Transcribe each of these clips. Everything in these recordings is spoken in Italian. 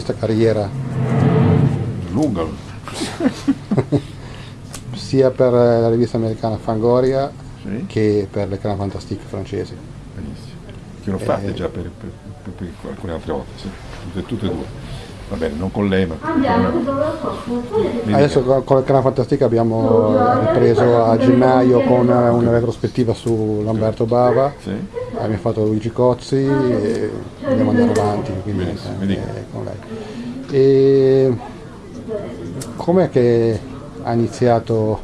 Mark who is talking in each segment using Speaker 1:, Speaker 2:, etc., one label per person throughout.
Speaker 1: vista carriera
Speaker 2: lunga
Speaker 1: sia per la rivista americana Fangoria
Speaker 2: sì.
Speaker 1: che per le Clan Fantastique francesi.
Speaker 2: Benissimo. Che l'ho fatte eh, già per, per, per, per, alcune altre volte, sì. tutte, tutte e due. Va bene, non con lei, ma...
Speaker 1: Adesso con, le Clan Fantastique abbiamo ripreso a gennaio con una retrospettiva su Lamberto Bava,
Speaker 2: sì.
Speaker 1: abbiamo fatto Luigi Cozzi e andiamo andare avanti quindi, eh. E com'è che ha iniziato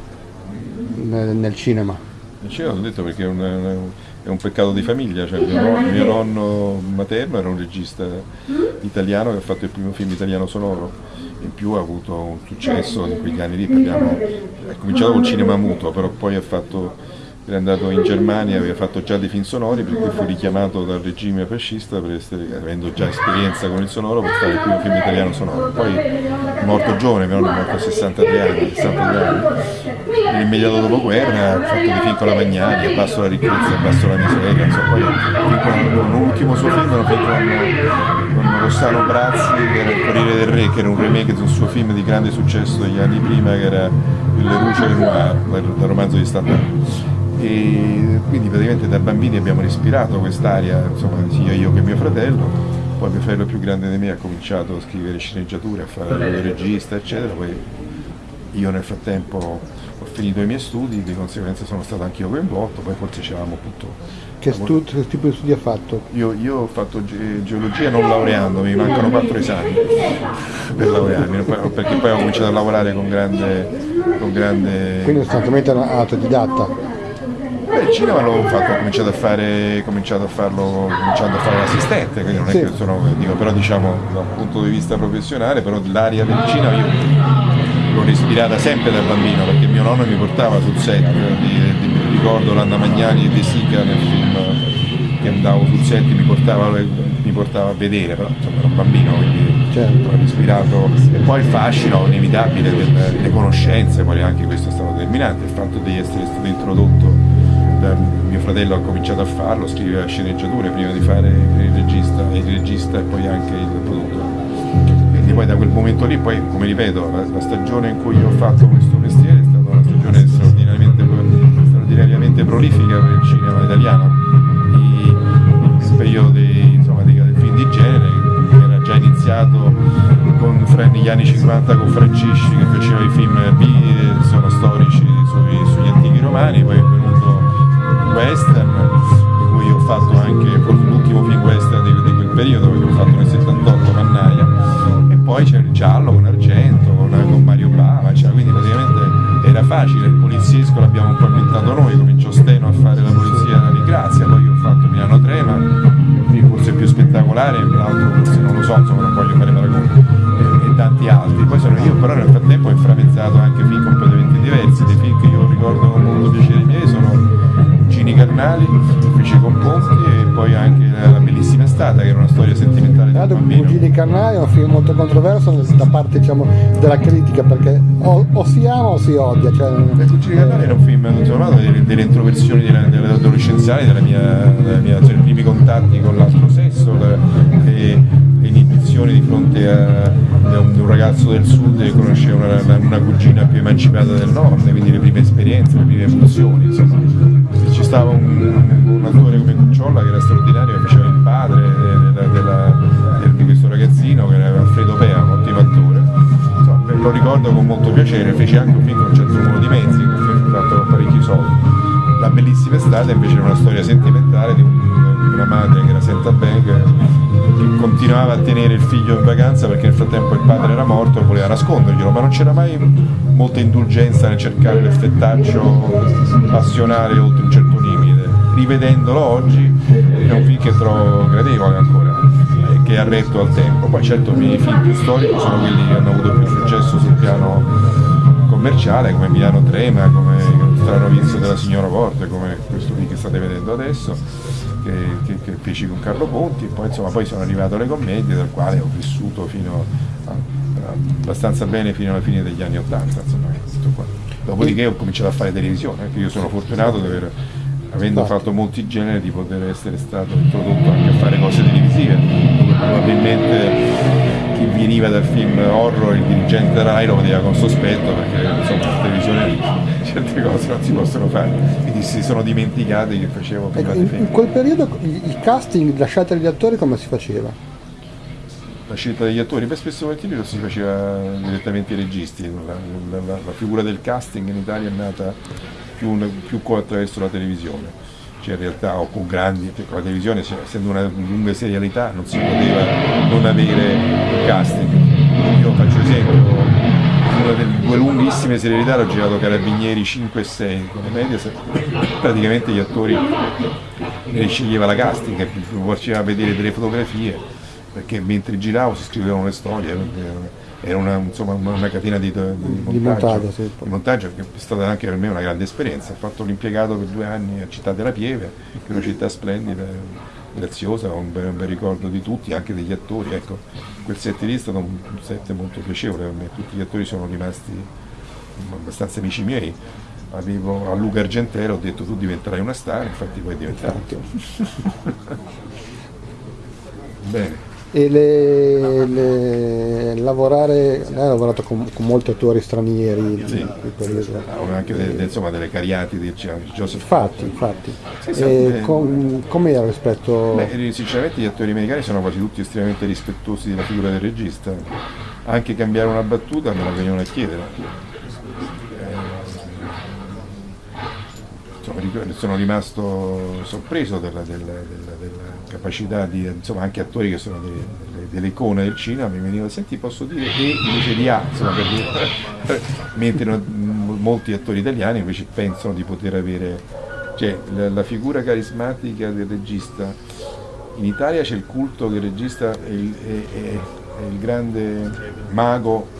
Speaker 1: nel, nel cinema?
Speaker 2: Nel cinema ho detto perché è un, è un peccato di famiglia, cioè mio, nonno, mio nonno materno era un regista italiano che ha fatto il primo film italiano sonoro, in più ha avuto un successo in quegli anni lì, parliamo, ha cominciato col cinema muto, però poi ha fatto era andato in Germania, aveva fatto già dei film sonori perché fu richiamato dal regime fascista essere, avendo già esperienza con il sonoro per fare il primo film italiano sonoro. Poi è morto giovane, mio nonno è morto a 63 anni, 63 anni. Nell'immediato dopoguerra ha fatto dei film con la Magnani, Abbasso la ricchezza, Abbasso la miseria, insomma, poi con, un ultimo suo film era un con, con Rossano Brazzi, che era Il Corriere del Re, che era un remake di un suo film di grande successo degli anni prima, che era Il del Noir, dal romanzo di Stendhal e quindi praticamente da bambini abbiamo respirato quest'aria, insomma sia io che mio fratello, poi mio fratello più grande di me ha cominciato a scrivere sceneggiature, a fare il regista eccetera, poi io nel frattempo ho finito i miei studi, di conseguenza sono stato anch'io coinvolto, poi forse c'eravamo appunto...
Speaker 1: Che, stu- che, tipo di studi ha fatto?
Speaker 2: Io, io ho fatto ge- geologia non laureando, mi mancano quattro esami per laurearmi, perché poi ho cominciato a lavorare con grande... Con grande...
Speaker 1: Quindi sostanzialmente autodidatta?
Speaker 2: Beh, il cinema l'ho fatto, ho cominciato a fare, cominciato a farlo, cominciando a fare l'assistente, quindi non è sì. che sono, dico, però diciamo da un punto di vista professionale, però l'aria del cinema io l'ho respirata sempre da bambino, perché mio nonno mi portava sul set, di, di, ricordo l'Anna Magnani e De Sica nel film che andavo sul set mi portava, mi portava a vedere, però insomma ero un bambino, quindi certo. ho respirato. E poi il fascino inevitabile delle conoscenze, poi anche questo è stato determinante, il fatto di essere stato introdotto mio fratello ha cominciato a farlo, scriveva sceneggiature prima di fare il regista, il regista e poi anche il produttore. Quindi poi da quel momento lì, poi come ripeto, la, la stagione in cui ho fatto questo mestiere è stata una stagione straordinariamente, straordinariamente prolifica per il cinema italiano. il periodo dei, insomma, dei, del film di genere che era già iniziato con, negli anni 50 con Francisci che faceva i film B, sono storici sui, sugli antichi romani, poi western, di cui ho fatto anche l'ultimo film western di, di, quel periodo, che ho fatto nel 78 Mannaia, e poi c'è il giallo con Argento, con, con Mario Bava, cioè, quindi praticamente era facile, il poliziesco l'abbiamo un po' inventato noi, cominciò Steno a fare la polizia di Grazia, poi ho fatto Milano Trema, forse più spettacolare, l'altro forse non lo so, insomma non voglio fare paragoni, e tanti altri. Poi sono io però nel frattempo ho inframezzato anche film completamente diversi, dei film che io ricordo con molto piacere miei sono Gini Carnali, feci con Ponti e poi anche La bellissima estate che era una storia sentimentale di un bambino.
Speaker 1: Gini Carnali è un film molto controverso da parte diciamo, della critica perché o, o, si ama o si odia. Cioè,
Speaker 2: Cugini Carnali era un film insomma, delle, delle introversioni dell'adolescenziale, della mia, della mia, cioè, i primi contatti con l'altro sesso, le, le inibizioni di fronte a, a un, un, ragazzo del sud che conosceva una, una, cugina più emancipata del nord, quindi le prime esperienze, le prime emozioni. Insomma stava un, un attore come Cucciolla che era straordinario, che faceva il padre della, della, di questo ragazzino che era Alfredo Pea, un ottimo attore. Insomma, lo ricordo con molto piacere, fece anche un film con un certo numero di mezzi, un film fatto con parecchi soldi. La bellissima estate invece era una storia sentimentale di, un, di una madre che era Senta Bang che continuava a tenere il figlio in vacanza perché nel frattempo il padre era morto e voleva nasconderglielo, ma non c'era mai molta indulgenza nel cercare l'effettaccio passionale oltre un certo. Rivedendolo oggi è un film che trovo gradevole ancora che ha retto al tempo. Poi certo i film più storici sono quelli che hanno avuto più successo sul piano commerciale come Milano Trema, come Il strano vizio della signora Porte, come questo film che state vedendo adesso che, che, che feci con Carlo Ponti poi, insomma, poi sono arrivato alle commedie dal quale ho vissuto fino a, abbastanza bene fino alla fine degli anni Ottanta. Dopodiché ho cominciato a fare televisione, anche io sono fortunato di aver avendo fatto molti generi di poter essere stato introdotto anche a fare cose televisive. Probabilmente chi veniva dal film horror, il dirigente Rai lo vedeva con sospetto perché insomma in televisione certe cose non si possono fare, quindi si sono dimenticati che facevo
Speaker 1: ecco, in, in quel periodo il casting, la scelta degli attori come si faceva?
Speaker 2: La scelta degli attori, beh spesso volentieri lo si faceva direttamente ai registi, la, la, la, la, figura del casting in Italia è nata più, più attraverso la televisione. Cioè in realtà o con grandi, con la televisione essendo una lunga serialità non si poteva non avere casting. Io faccio esempio, una delle due lunghissime serialità l'ho girato Carabinieri 5 e 6 con le Mediaset, praticamente gli attori ne sceglieva la casting, che faceva vedere delle fotografie, perché mentre giravo si scrivevano le storie era una, insomma, una catena di, di, montaggio, di, montaggio, sì. di montaggio, che è stata anche per me una grande esperienza. Ho fatto l'impiegato per due anni a Città della Pieve, che è una città splendida, graziosa, un bel, un bel ricordo di tutti, anche degli attori. Ecco, quel set lì è stato un set molto piacevole per me, tutti gli attori sono rimasti abbastanza amici miei. Avevo a Luca Argentero ho detto tu diventerai una star, infatti poi è diventato.
Speaker 1: Bene e le, le, lavorare, lei ha lavorato con, con molti attori stranieri
Speaker 2: sì. ah, anche de, de, insomma, delle cariati di Joseph
Speaker 1: infatti, infatti. Sì, sì, eh, com, com'era rispetto
Speaker 2: Beh, sinceramente gli attori americani sono quasi tutti estremamente rispettosi della figura del regista anche cambiare una battuta me la venivano a chiedere insomma, sono rimasto sorpreso della, della, della, della capacità di, insomma, anche attori che sono delle, delle, delle icone del cinema, mi venivano, senti posso dire E invece di A, insomma, per dire, mentre no, molti attori italiani invece pensano di poter avere, cioè la, la figura carismatica del regista, in Italia c'è il culto che il regista è il, è, è, è il grande mago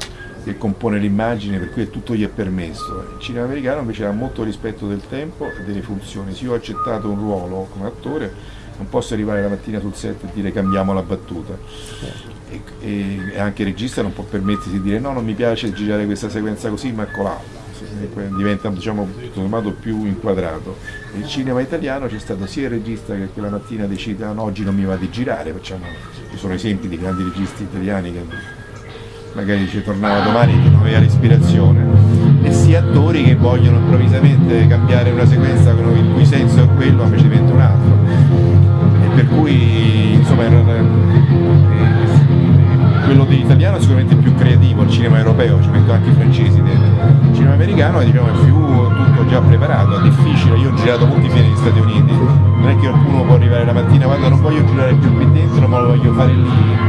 Speaker 2: che compone l'immagine per cui tutto gli è permesso. Il cinema americano invece ha molto rispetto del tempo e delle funzioni. Se io ho accettato un ruolo come attore non posso arrivare la mattina sul set e dire cambiamo la battuta. E, e, anche il regista non può permettersi di dire no, non mi piace girare questa sequenza così, ma colà. Diventa diciamo, tutto più inquadrato. Nel cinema italiano c'è stato sia il regista che quella mattina decide no, oggi non mi va di girare, facciamo, ci sono esempi di grandi registi italiani che magari ci tornava domani che non aveva respirazione, e sia attori che vogliono improvvisamente cambiare una sequenza il cui senso è quello, invece diventa un altro. E per cui insomma quello dell'italiano è sicuramente più creativo, il cinema europeo, ci metto anche i francesi dentro. Il cinema americano diciamo, è più tutto già preparato, è difficile, io ho girato molti film negli Stati Uniti, non è che qualcuno può arrivare la mattina, guarda non voglio girare più qui dentro ma lo voglio fare lì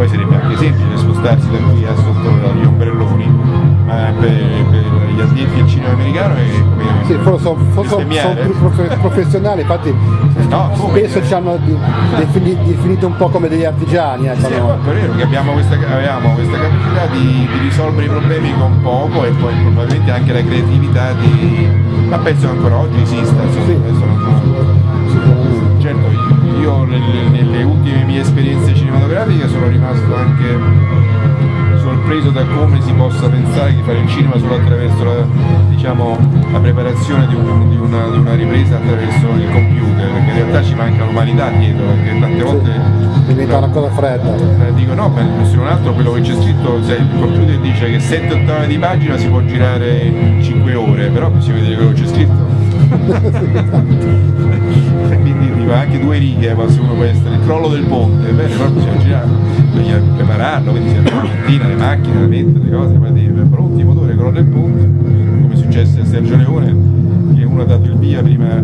Speaker 2: poi sarebbe anche semplice spostarsi da qui a sotto gli ombrelloni, ma per, per gli addetti al cinema americano è come
Speaker 1: sì, forse sono, sono più professionali, infatti no, spesso ci hanno definito un po' come degli artigiani.
Speaker 2: Ecco, sì, no? è vero che abbiamo questa, avevamo questa capacità di, di, risolvere i problemi con poco e poi probabilmente anche la creatività di... ma penso che ancora oggi esista, insomma, sì. non... certo io nelle, nelle ultime mie esperienze cinematografiche sono rimasto anche sorpreso da come si possa pensare di fare il cinema solo attraverso la, diciamo, la preparazione di, un, di, una, di, una, ripresa attraverso il computer, perché in realtà ci manca l'umanità dietro, perché tante volte...
Speaker 1: Diventa una cosa fredda.
Speaker 2: Eh, dico no, ma se non altro quello che c'è scritto, se il computer dice che 7 ottave di pagina si può girare in 5 ore, però bisogna vedere quello che c'è scritto. Dico anche due righe uno può essere il crollo del ponte, bene, però bisogna girare, bisogna prepararlo, quindi si la mattina, le macchine, la mente, le cose, poi dire pronti, motore, crollo del ponte, come successe a Sergio Leone, che uno ha dato il via prima,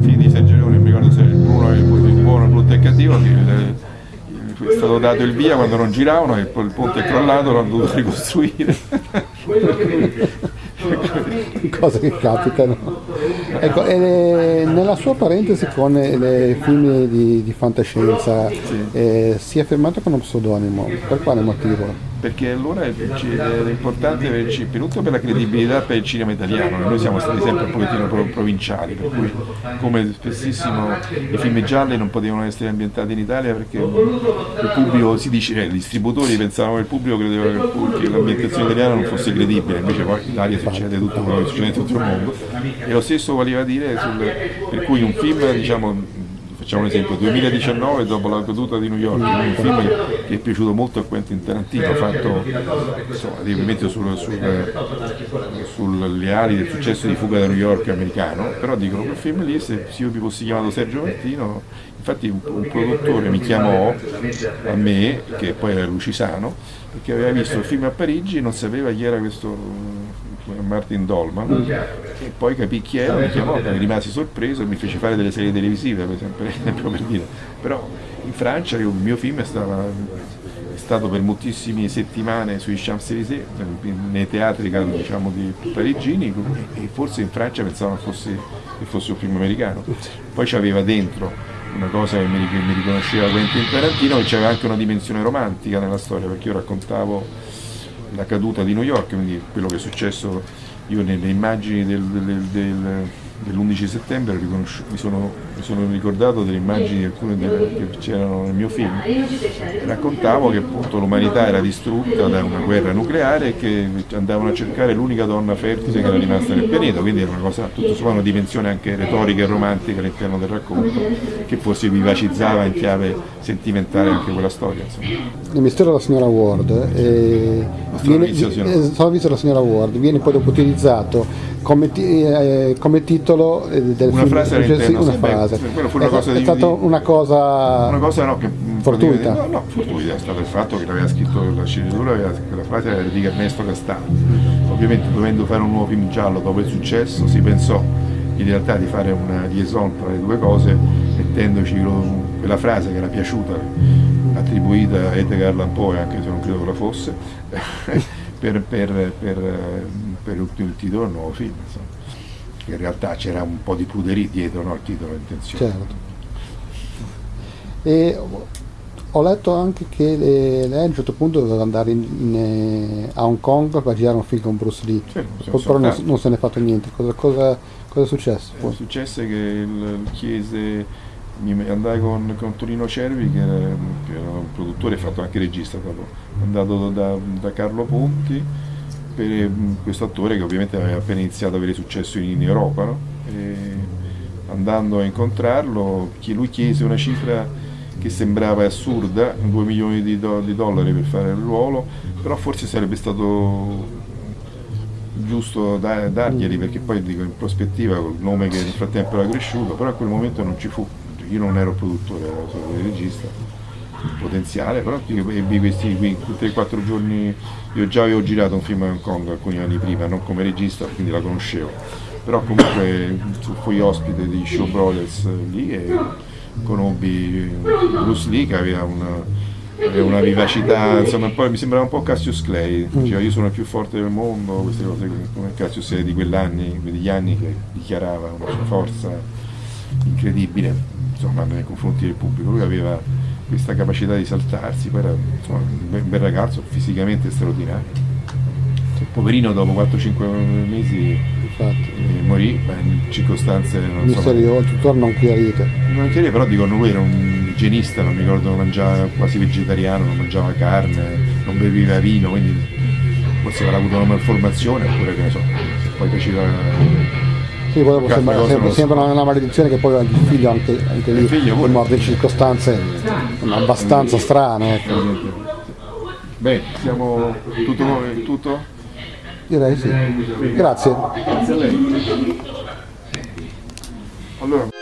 Speaker 2: fine di Sergio Leone, non mi ricordo se il Bruno il, il buono, il brutto e il cattivo, che è stato dato il via quando non giravano e poi il ponte è crollato, l'hanno dovuto ricostruire.
Speaker 1: cose che capitano. Ecco, nella sua parentesi con i film di, di fantascienza sì. eh, si è fermato con uno pseudonimo, per quale motivo?
Speaker 2: perché allora è, è importante per, innanzitutto per la credibilità per il cinema italiano, noi siamo stati sempre un pochettino provinciali, per cui come spessissimo i film gialli non potevano essere ambientati in Italia perché il pubblico si dice, cioè, i distributori pensavano che il pubblico credeva che l'ambientazione italiana non fosse credibile, invece poi in Italia succede tutto quello che succede in tutto il mondo e lo stesso voleva dire sul, per cui un film diciamo facciamo un esempio, 2019 dopo la caduta di New York, un film che è piaciuto molto a Quentin Tarantino, fatto insomma, ovviamente sulle sul, ali del successo di Fuga da New York americano, però dicono quel film lì se io mi fossi chiamato Sergio Martino, infatti un, un produttore mi chiamò a me, che poi era Lucisano, perché aveva visto il film a Parigi e non sapeva chi era questo Martin Dolman. E poi capì chi era, mi chiamò, mi rimasi sorpreso e mi fece fare delle serie televisive per esempio, per dire. però in Francia il mio film è, stava, è stato per moltissime settimane sui Champs-Élysées, nei teatri diciamo, di parigini e forse in Francia pensavano che fosse, che fosse un film americano, poi c'aveva dentro una cosa che mi, che mi riconosceva Quentin Tarantino e c'era anche una dimensione romantica nella storia perché io raccontavo la caduta di New York, quindi quello che è successo io nelle immagini del, del, del dell'11 settembre mi sono, mi, sono, ricordato delle immagini alcune delle, che c'erano nel mio film raccontavo che appunto l'umanità era distrutta da una guerra nucleare e che andavano a cercare l'unica donna fertile che era rimasta nel pianeta quindi era una cosa tutto sommato una dimensione anche retorica e romantica all'interno del racconto che forse vivacizzava in chiave sentimentale anche quella storia insomma.
Speaker 1: il mistero della signora Ward eh, viene, eh, della signora Ward viene poi dopo utilizzato come, eh, come titolo
Speaker 2: eh, del una film. Frase all'interno,
Speaker 1: una sì,
Speaker 2: Beh, fu una è, cosa
Speaker 1: è stata una cosa,
Speaker 2: una cosa no, che,
Speaker 1: fortuita.
Speaker 2: No, no, fortuita è stato il fatto che l'aveva scritto la sceneggiatura, quella frase era di Ernesto Castaldi. Ovviamente dovendo fare un nuovo film giallo dopo il successo si pensò in realtà di fare una liaison tra le due cose mettendoci quella frase che era piaciuta attribuita a Edgar Allan Poe anche se non credo che la fosse per, per, per, per il titolo del nuovo film. Insomma. In realtà c'era un po' di pruderia dietro no, al titolo intenzione.
Speaker 1: Certo. E ho letto anche che lei a un certo punto doveva andare in, in, eh, a Hong Kong per girare un film con Bruce Lee, sì, però non, non, se ne è fatto niente. Cosa, cosa, cosa è successo?
Speaker 2: È successo che il chiese mi andai con, con Torino Cervi che era, che era, un produttore fatto anche regista dopo. andato da, da Carlo Ponti per mm, questo attore che ovviamente aveva appena iniziato ad avere successo in, Europa no? andando a incontrarlo lui chiese una cifra che sembrava assurda 2 milioni di, do, di dollari per fare il ruolo però forse sarebbe stato giusto da, darglieli perché poi dico in prospettiva col nome che nel frattempo era cresciuto però a quel momento non ci fu io non ero produttore, ero solo regista potenziale, però ebbi questi 3-4 giorni, io già avevo girato un film a Hong Kong alcuni anni prima, non come regista, quindi la conoscevo, però comunque fui ospite di Show Brothers lì e conobbi Bruce Lee che aveva una, una vivacità, insomma poi mi sembrava un po' Cassius Clay, diceva io sono il più forte del mondo, queste cose come Cassius Clay di quell'anni, degli anni che dichiarava una sua forza incredibile insomma, nei confronti del pubblico, lui aveva questa capacità di saltarsi, poi era insomma, un bel ragazzo, fisicamente straordinario. Poverino dopo 4-5 mesi eh, morì in circostanze
Speaker 1: non so, tuttora non chiarite.
Speaker 2: Non chiarite, però dicono lui era un igienista, non mi ricordo, non mangiava quasi vegetariano, non mangiava carne, non beveva vino, quindi forse avrà avuto una malformazione oppure che ne so, poi faceva
Speaker 1: sì, poi sembra, sembra, sembra, una maledizione che poi il figlio anche, anche lì figlio, morto in circostanze abbastanza strane. Ecco.
Speaker 2: Beh, siamo tutto, tutto?
Speaker 1: Direi sì. Grazie.
Speaker 2: Grazie a lei. Allora.